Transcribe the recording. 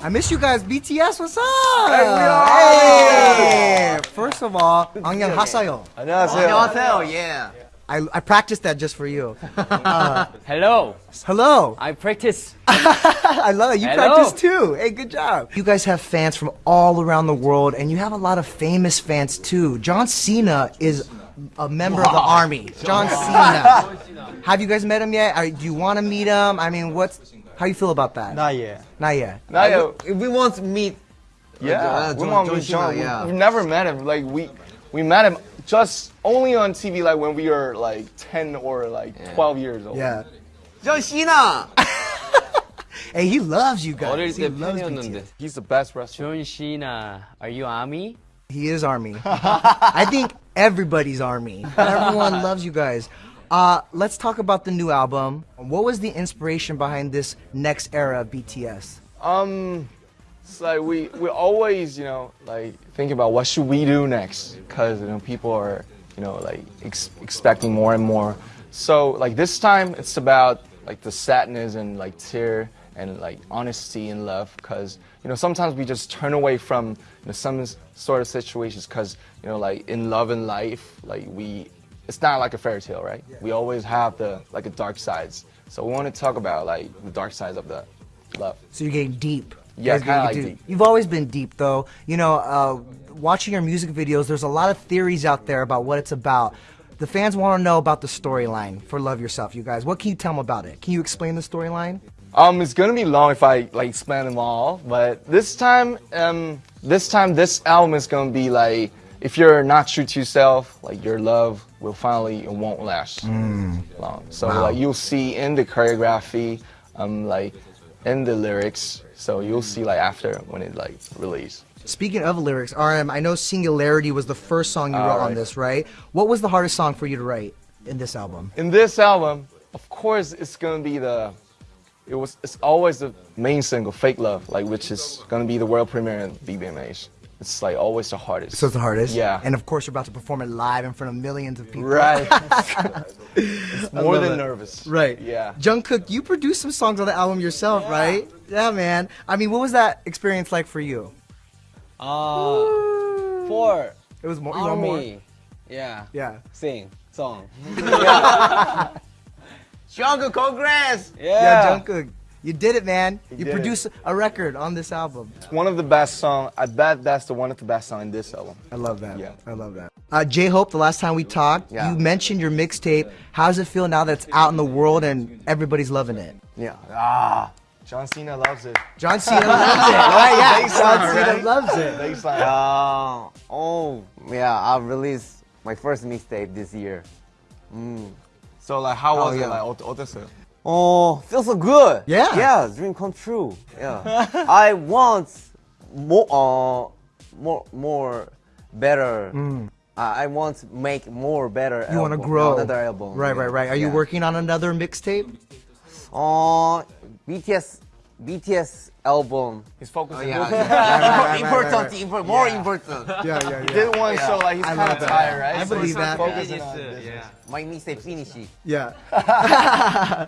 I miss you guys. BTS, what's up? Hey, we are. Hey! First of all, 안녕 하세요. 안녕하세요. 안녕하세요. Yeah. I, I practiced that just for you. Hello. Hello. I practice. I love it. You Hello. practice too. Hey, good job. You guys have fans from all around the world, and you have a lot of famous fans too. John Cena is a member of the army. John Cena. have you guys met him yet? Or do you want to meet him? I mean, what's how you feel about that? Not yet. Not yet. Not like, yet. We, we want to meet. Uh, yeah, uh, we want to meet John. Yeah. We, have never met him. Like we, we met him just only on TV. Like when we were like ten or like yeah. twelve years old. Yeah. John Cena. hey, he loves you guys. He loves BTS. He's the best wrestler. John Cena, are you Army? He is Army. I think everybody's Army. Everyone loves you guys. Uh, let's talk about the new album. What was the inspiration behind this next era of BTS? Um, it's like we we always you know like thinking about what should we do next because you know people are you know like ex- expecting more and more. So like this time it's about like the sadness and like tear and like honesty and love because you know sometimes we just turn away from you know, some sort of situations because you know like in love and life like we it's not like a fairy tale right we always have the like a dark sides so we want to talk about like the dark sides of the love So you're getting deep. Yeah, kinda getting like deep. You've always been deep, though. You know, uh, watching your music videos, there's a lot of theories out there about what it's about. The fans want to know about the storyline for Love Yourself, you guys. What can you tell them about it? Can you explain the storyline? Um, it's gonna be long if I like explain them all, but this time, um, this time, this album is gonna be like, if you're not true to yourself, like your love will finally it won't last long. So like you'll see in the choreography, um, like in the lyrics, so you'll see like after when it like release. Speaking of lyrics, RM, I know Singularity was the first song you wrote on this, right? What was the hardest song for you to write in this album? In this album, of course, it's gonna be the. It was. It's always the main single, "Fake Love," like which is gonna be the world premiere in BBMAs. It's like always the hardest. So it's the hardest? Yeah. And of course, you're about to perform it live in front of millions of people. Right. it's more than it. nervous. Right. Yeah. Jungkook, you produced some songs on the album yourself, right? Yeah, man. I mean, what was that experience like for you? Uh, for It was more. You more? Yeah. Yeah. Sing song. Jungkook, congrats. Yeah, Yeah. Jungkook, you did it, man. You produced it. a record on this album. It's one of the best songs. I bet that's the one of the best songs in this album. I love that. Yeah. I love that. Uh, J Hope, the last time we talked, yeah. you mentioned your mixtape. How does it feel now that it's out in the world and everybody's loving it? Yeah. Ah. John Cena loves it. John Cena loves it. Right? Yeah. John right? Cena loves it. Uh, oh, yeah. I released my first mixtape this year. Mm. So like, how oh, was it? Like, what is it? Oh, feels so good. Yeah. Yeah, dream come true. Yeah. I want more, uh, more, more better. I I want to make more better. You want to album, grow. Another album. Right, yeah. right, right. Are you Yeah. working on another mixtape? Uh, BTS, BTS album. He's focusing. Yeah, on yeah, right, important, right, right. impor- more important. Yeah, yeah, yeah. Did one, so like he's I kind love of tired, right? I So believe he's that. Focusing on business. My mixtape finish. Yeah.